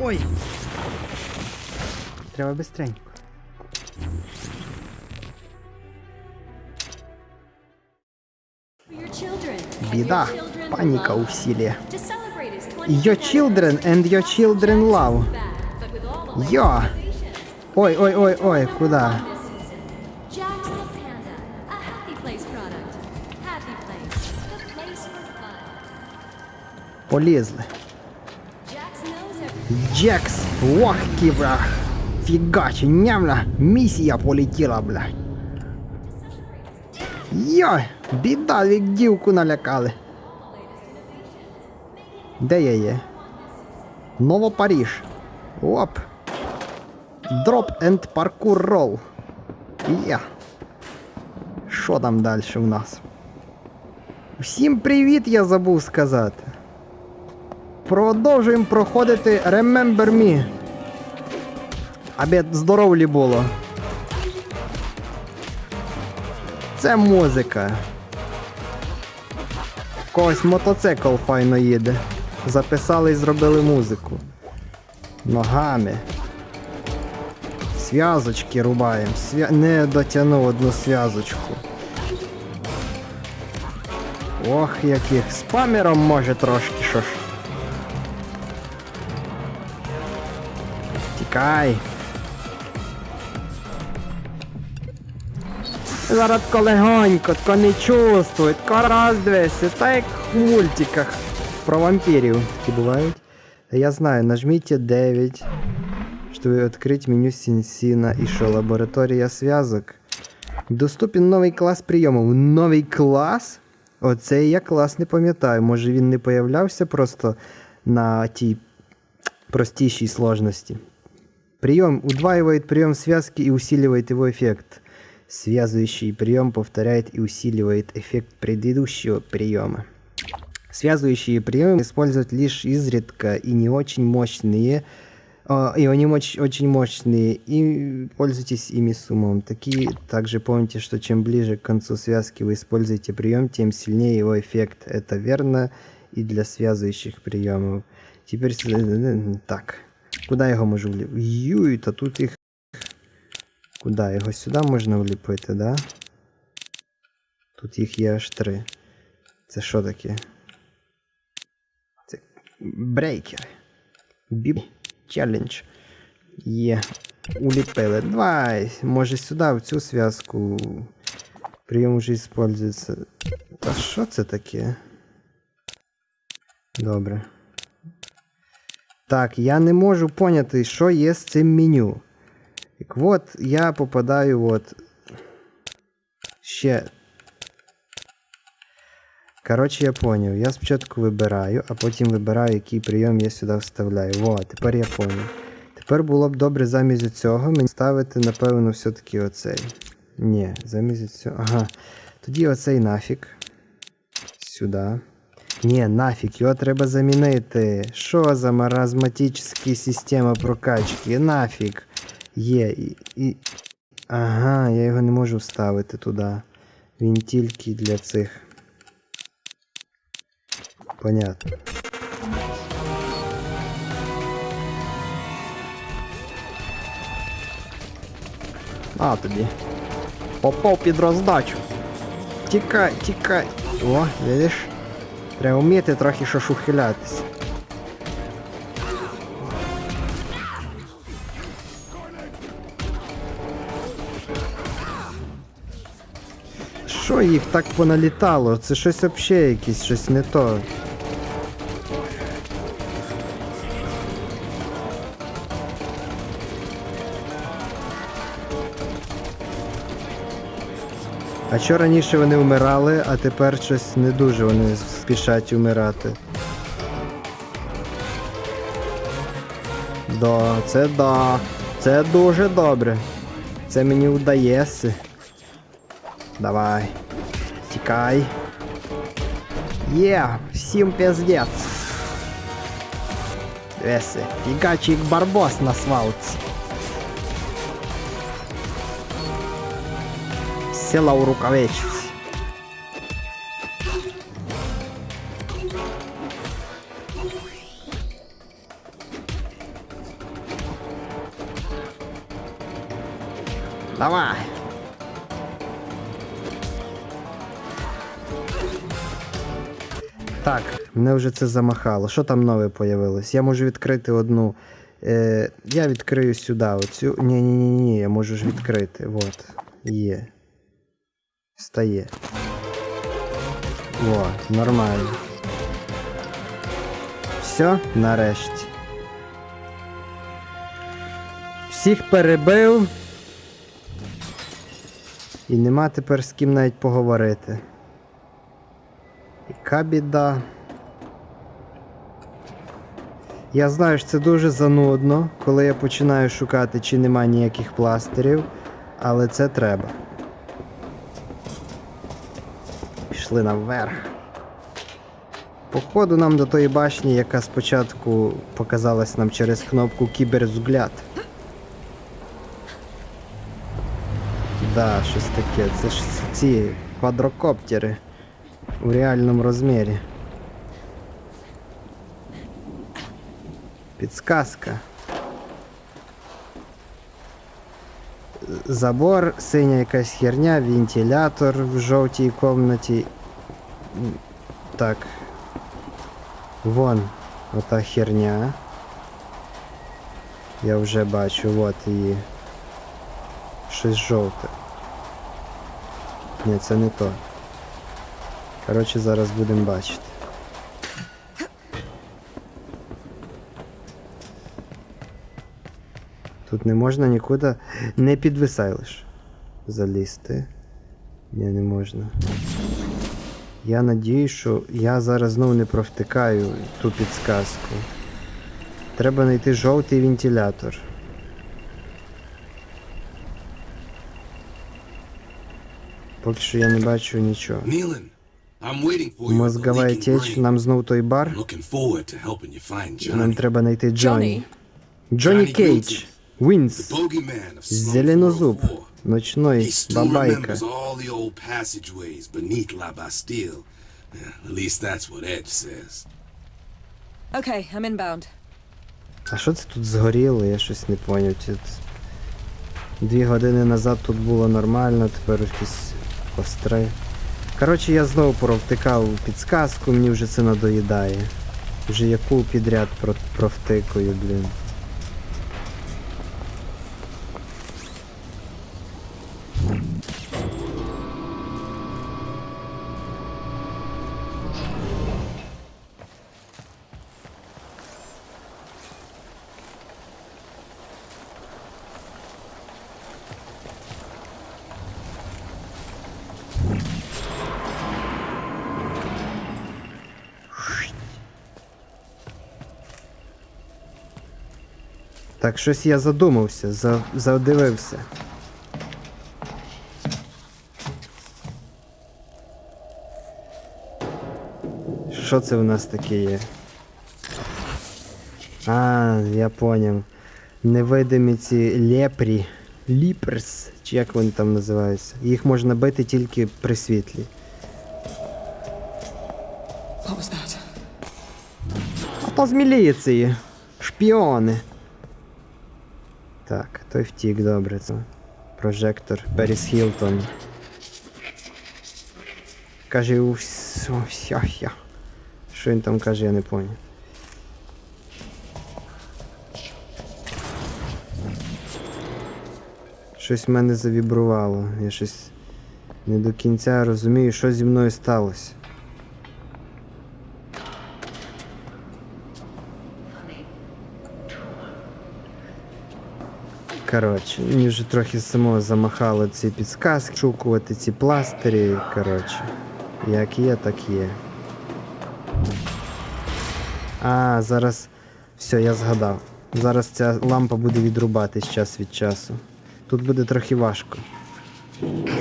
Ой! Треба бистренько. Біда, паніка у всілі. Your children and your children love. Йо! Ой, ой, ой, ой, куди? Jack's the Panda, a happy place product. Happy place, the place for fun. Полізли. Jax knows everything. Джекс, ох, бля. Фігач, нямля, місія полетіла, бля. Йой, біда, як дівку налякали. Де я є? Новопаріж. Оп. Дроп енд паркур рол. Є. Що там далі в нас? Всім привіт, я забув сказати. Продовжуємо проходити Remember Me. Аби здоровлі було. Це музика. Когось мотоцикл файно їде. Записали і зробили музику. Ногами. Зв'язочки рубаємо. Свя... Не дотягнув одну зв'язочку. Ох, яких. Спамером може трошки що ж. Тікай. Зараз тако легонько, тако не чувствують, тако раз дивися, так як в мультиках про вампірів такі бувають. Я знаю, нажмите 9, чтобы открыть меню Сінсіна і що, лабораторія зв'язок. Доступен новий клас прийому. Новий клас? Оцей я клас не пам'ятаю. Може він не появлявся просто на тій простейшей сложности. Прием удваивает прием связки и усиливает его эффект. Связывающий прием повторяет и усиливает эффект предыдущего приема. Связывающие приемы используют лишь изредка и не очень мощные, а, и они очень мощные, и пользуйтесь ими с умом. Такие также помните, что чем ближе к концу связки вы используете прием, тем сильнее его эффект. Это верно и для связывающих приемов. Теперь с- так. Куди його можу вліпити? Юй, та тут їх. Куди? Його сюди можна вліпити, да? Тут їх є аж три. Це що таке? Це брейкер. Біб челлендж. Є. Уліпили. Давай. Може сюди, в цю зв'язку. Прийом вже использується. Та що це таке? Добре. Так, я не можу поняти, що є з цим меню. Так от я попадаю от. Ще. Коротше, я поняв. Я спочатку вибираю, а потім вибираю, який прийом я сюди вставляю. Во, тепер я поняв. Тепер було б добре замість цього мені ставити, напевно, все-таки оцей. Ні, замість цього. Ага. Тоді оцей нафіг. Сюди. Ні, нафіг, його треба замінити. Що за маразматичні система прокачки? Нафіг. Є. І, і... Ага, я його не можу вставити туди. Він тільки для цих. Понятно. А тобі. Попав під роздачу. Тікай, тікай. О, видиш? Треба вміти трохи щось ухилятися. Що їх так поналітало? Це щось взагалі якесь, щось не то. Що раніше вони вмирали, а тепер щось не дуже вони спішать вмирати. Да, це да. Це дуже добре. Це мені вдається. Давай. Тікай. Є, всім пиздец. Веси, фігачий барбос на свалці. Села у рукавичці. Давай. Так, мене вже це замахало. Що там нове появилось? Я можу відкрити одну. Е, Я відкрию сюди оцю. Ні-ні-ні, я можу ж відкрити. вот, є. Стає. О, нормально. Все, нарешті. Всіх перебив. І нема тепер з ким навіть поговорити. Яка біда. Я знаю, що це дуже занудно, коли я починаю шукати, чи нема ніяких пластирів, але це треба. Пішли наверх. Походу нам до тої башні, яка спочатку показалась нам через кнопку кіберзгляд. Да, щось таке. Це ж ці квадрокоптери у реальному розмірі. Підсказка. Забор, синя якась херня, вентилятор в жовтій комнаті. Так. Вон ота херня. Я вже бачу, от її. Щось жовте. Ні, це не то. Коротше, зараз будемо бачити. Тут не можна нікуди. Не підвисай лиш. Залізти. Ні, не можна. Я надіюсь, що я зараз знову не провтикаю ту підсказку. Треба знайти жовтий вентилятор. Поки що я не бачу нічого. Мозгова течь, нам знов той бар. Нам треба знайти Джонні. Джонні Кейдж. Вінс. Зеленозуб. 404. He Ночной бабайка. Okay, I'm inbound. А що це тут згоріло? Я щось не поняв. Дві години назад тут було нормально, тепер якісь костри. Коротше, я знову провтикав підсказку, мені вже це надоїдає. Вже яку підряд про- провтикаю, блін. Так, щось я задумався, за, задивився. Що це в нас таке є? А, я поняв. Невидимі ці лепрі. Ліперс, чи як вони там називаються. Їх можна бити тільки при світлі. А то з міліції. Шпіони. Так, той втік, добре. Це прожектор Періс Хілтон. Каже, вся, я. Що він там каже, я не поняв. Щось в мене завібрувало. Я щось не до кінця розумію, що зі мною сталося. Коротше, мені вже трохи само замахало ці підсказки, шукувати ці пластирі. Коротше, як є, так є. А, зараз. Все, я згадав. Зараз ця лампа буде відрубатись час від часу. Тут буде трохи важко.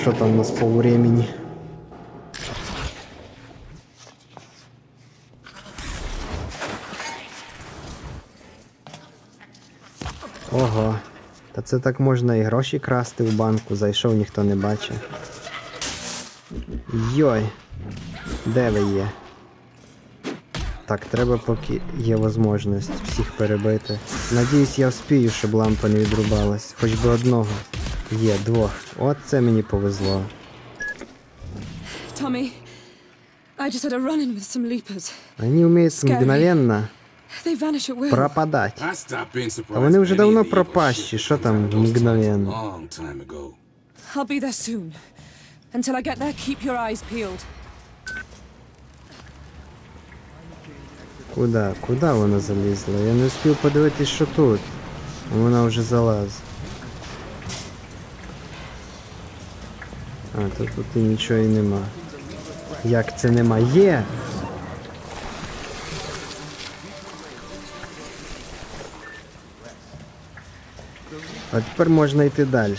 Що там у нас по времени? Ого. Та це так можна і гроші красти в банку, зайшов, ніхто не бачить. Йой. Де ви є? Так, треба поки є можливість всіх перебити. Надіюсь, я вспію, щоб лампа не відрубалась. Хоч би одного. Є, двох. От це мені повезло. Tommy, I just had a run in with some leapers. Вони вміють мгновенно They vanish at will. пропадати. I stopped being surprised. А вони вже давно пропащі, що там мгновенно. a Long time ago. I'll be there soon. Until I get there, keep your eyes peeled. Куда? Куда вона залізла? Я не встиг подивитись, що тут. Вона вже залазить. А, то тут і нічого і нема. Як це нема? Є! А тепер можна йти далі.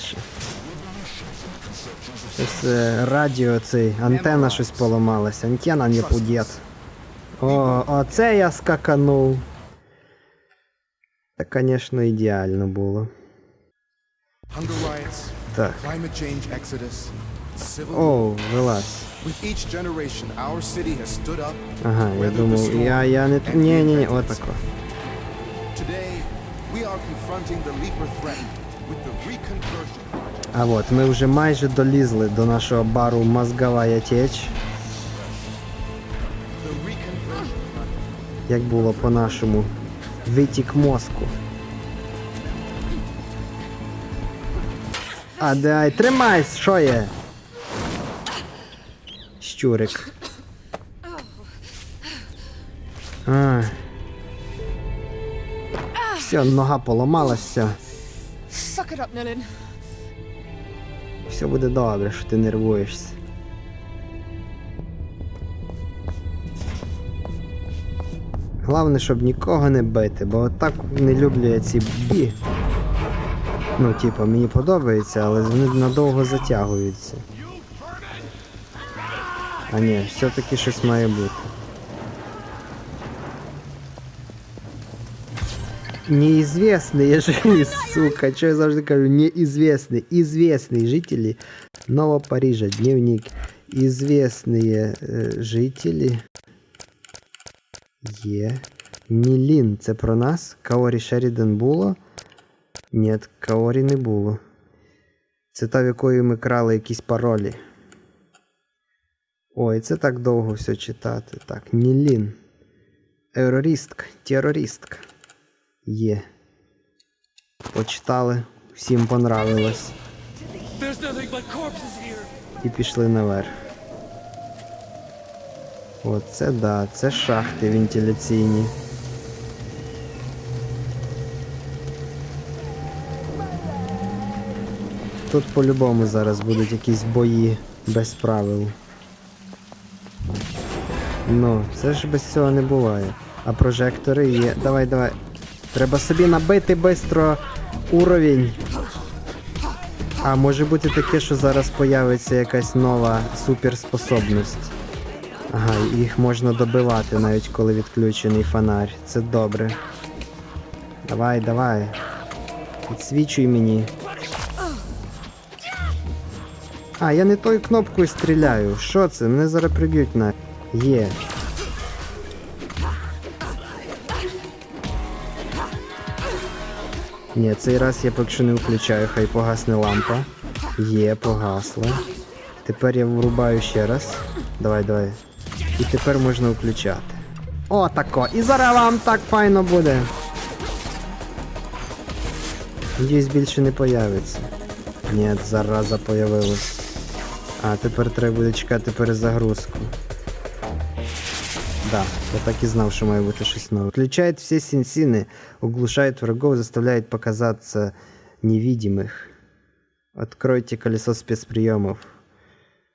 Щось е, радіо цей, антенна щось поламалася. Антенна не пудет. О, оце я скаканув. Та, звісно, ідеально було. Hunger riots, Так. climate change exodus, civil war. О, вилазь. With each generation, our city has stood up. Ага, я weathered the думав, storm, я, я не... and Ні, ні, ні, reinvented отако. itself. Today, А от, ми вже майже долізли до нашого бару Мозгова теч, The reconversion. як було по-нашому. Витік мозку. А дай, тримайся, що є? Щурик. А. Все, нога поламалась, все. Буде добре, що ти нервуєшся. Головне, щоб нікого не бити, бо отак не люблю я ці бі. Ну, типа, мені подобається, але вони надовго затягуються. А ні, все-таки щось має бути. Неизвестные жили, сука, что я завжди кажу, неизвестные, известные жители Нового Парижа, дневник. Известные е, жителі є. Нілін, це про нас? Каорі Шеріден було? Ні, Каорі не було. Це та, в якої ми крали якісь паролі. Ой, це так довго все читати. Так, Нілін. Ерористка, терористка. Є. Почитали, всім понравилось. І пішли наверх. Оце да, це шахти вентиляційні. Тут по-любому зараз будуть якісь бої без правил. Ну, це ж без цього не буває. А прожектори є. Давай, давай. Треба собі набити швидко уровень. А може бути таке, що зараз появиться якась нова суперспособність. Ага, їх можна добивати навіть коли відключений фонарь. Це добре. Давай, давай. Підсвічуй мені. А, я не тою кнопкою стріляю. Що це? Мене зараз приб'ють на. Є. Ні, цей раз я поки що не включаю, хай погасне лампа. Є, погасла. Тепер я врубаю ще раз. Давай, давай. І тепер можна включати. О, тако. І зараз вам так файно буде. Надіюсь, більше не появиться. Ні, зараза появилась. А, тепер треба буде чекати перезагрузку. Да, я так и знал, что бути щось нове. Включает все сенсины, углушает врагов, заставляет показаться невидимых. Откройте колесо спецприемов.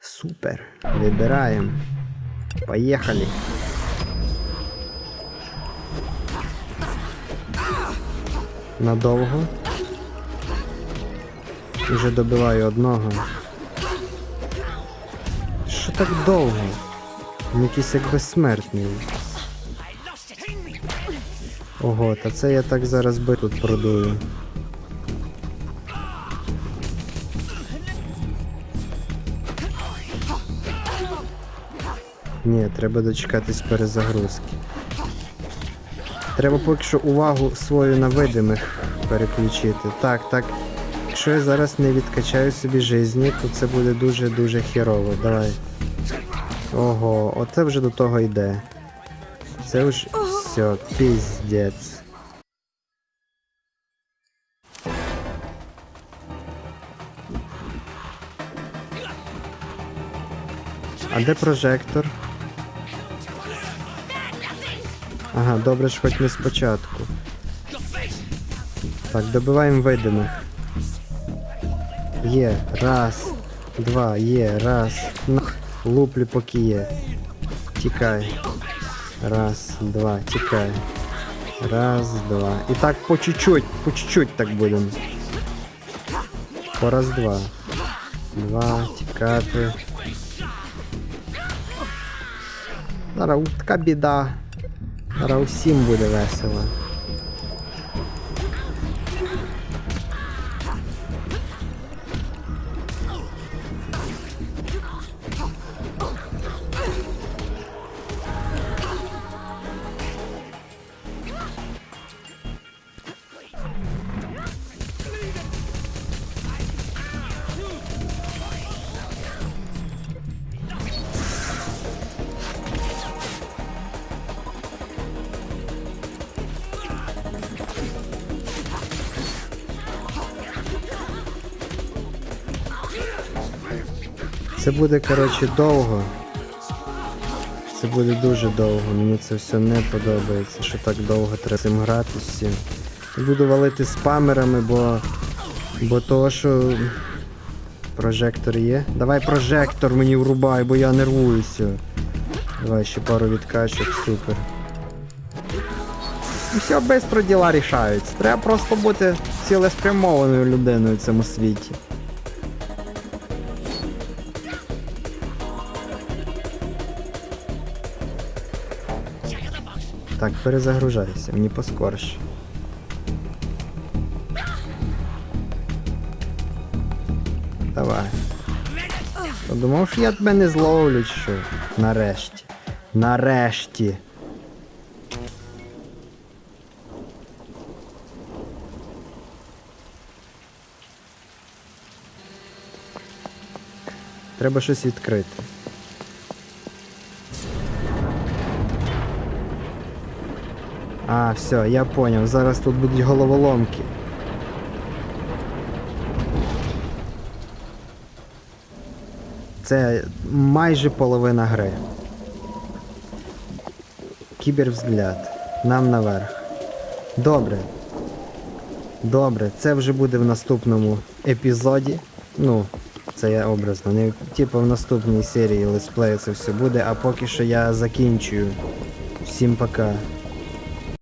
Супер. Выбираем. Поехали. Надовго. Уже добиваю одного. Що так довго? Він якийсь як безсмертний. Ого, та це я так зараз би тут продую. Ні, треба дочекатись перезагрузки. Треба поки що увагу свою на видимих переключити. Так, так. Якщо я зараз не відкачаю собі жизні, то це буде дуже-дуже хірово. Давай. Ого, оце вже до того йде. Це вже все, піздець. А де прожектор? Ага, добре ж хоч не спочатку. Так, добиваємо видимих. Є, раз, два, є, раз. Луплю поки є. Тікай. Раз, два, тікай. Раз, два. І так по чуть-чуть, по чуть-чуть так будемо. По раз, два. Два, тікати. Зараз у- така біда. Зараз усім буде весело. Це буде, коротше, довго. Це буде дуже довго. Мені це все не подобається, що так довго треба цим грати всім. Буду валити спамерами, бо. Бо того, що. Прожектор є. Давай прожектор мені врубай, бо я нервуюся. Давай ще пару відкачок, супер. І все швидко діла рішаються. Треба просто бути цілеспрямованою людиною в цьому світі. Так, перезагружайся, мені поскорше. Давай. Подумав, що я тебе не зловлю, що. Нарешті. Нарешті. Треба щось відкрити. А, все, я поняв. Зараз тут будуть головоломки. Це майже половина гри. Кібервзгляд. Нам наверх. Добре. Добре, це вже буде в наступному епізоді. Ну, це я образно. Не типу в наступній серії летсплею це все буде, а поки що я закінчую. Всім пока.